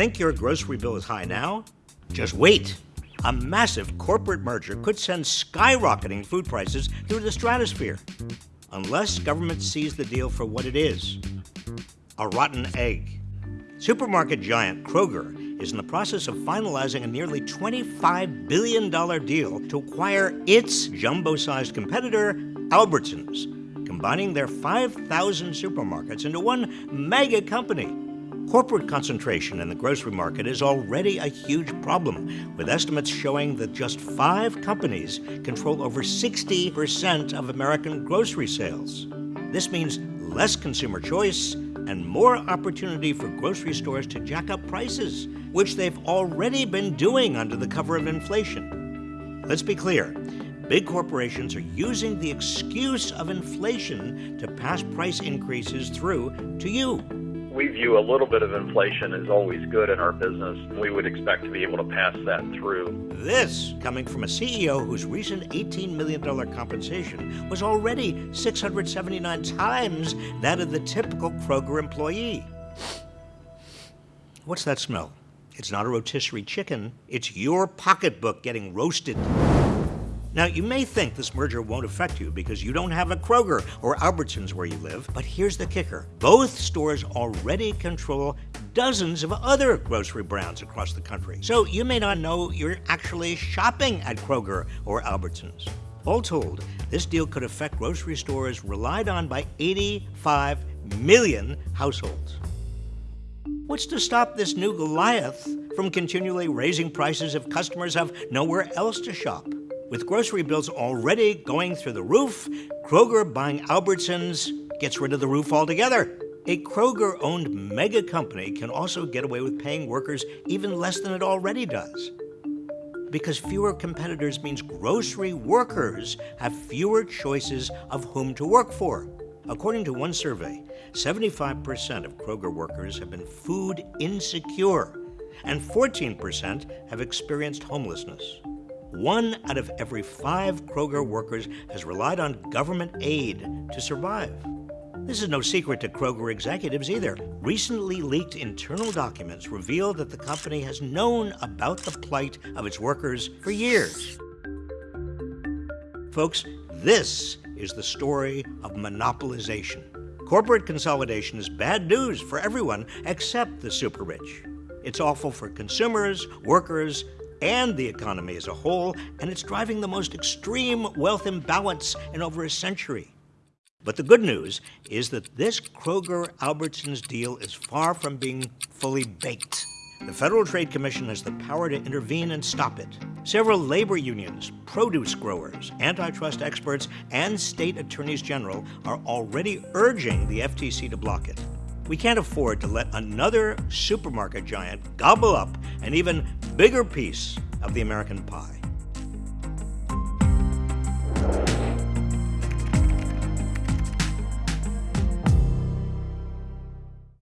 Think your grocery bill is high now? Just wait. A massive corporate merger could send skyrocketing food prices through the stratosphere. Unless government sees the deal for what it is a rotten egg. Supermarket giant Kroger is in the process of finalizing a nearly $25 billion deal to acquire its jumbo sized competitor, Albertsons, combining their 5,000 supermarkets into one mega company. Corporate concentration in the grocery market is already a huge problem, with estimates showing that just five companies control over 60% of American grocery sales. This means less consumer choice and more opportunity for grocery stores to jack up prices, which they've already been doing under the cover of inflation. Let's be clear big corporations are using the excuse of inflation to pass price increases through to you we view a little bit of inflation as always good in our business. We would expect to be able to pass that through. This coming from a CEO whose recent $18 million compensation was already 679 times that of the typical Kroger employee. What's that smell? It's not a rotisserie chicken, it's your pocketbook getting roasted. Now, you may think this merger won't affect you because you don't have a Kroger or Albertsons where you live, but here's the kicker. Both stores already control dozens of other grocery brands across the country. So you may not know you're actually shopping at Kroger or Albertsons. All told, this deal could affect grocery stores relied on by 85 million households. What's to stop this new Goliath from continually raising prices if customers have nowhere else to shop? With grocery bills already going through the roof, Kroger buying Albertsons gets rid of the roof altogether. A Kroger owned mega company can also get away with paying workers even less than it already does. Because fewer competitors means grocery workers have fewer choices of whom to work for. According to one survey, 75% of Kroger workers have been food insecure, and 14% have experienced homelessness. One out of every five Kroger workers has relied on government aid to survive. This is no secret to Kroger executives either. Recently leaked internal documents reveal that the company has known about the plight of its workers for years. Folks, this is the story of monopolization. Corporate consolidation is bad news for everyone except the super rich. It's awful for consumers, workers, and the economy as a whole, and it's driving the most extreme wealth imbalance in over a century. But the good news is that this Kroger Albertsons deal is far from being fully baked. The Federal Trade Commission has the power to intervene and stop it. Several labor unions, produce growers, antitrust experts, and state attorneys general are already urging the FTC to block it. We can't afford to let another supermarket giant gobble up and even bigger piece of the American pie.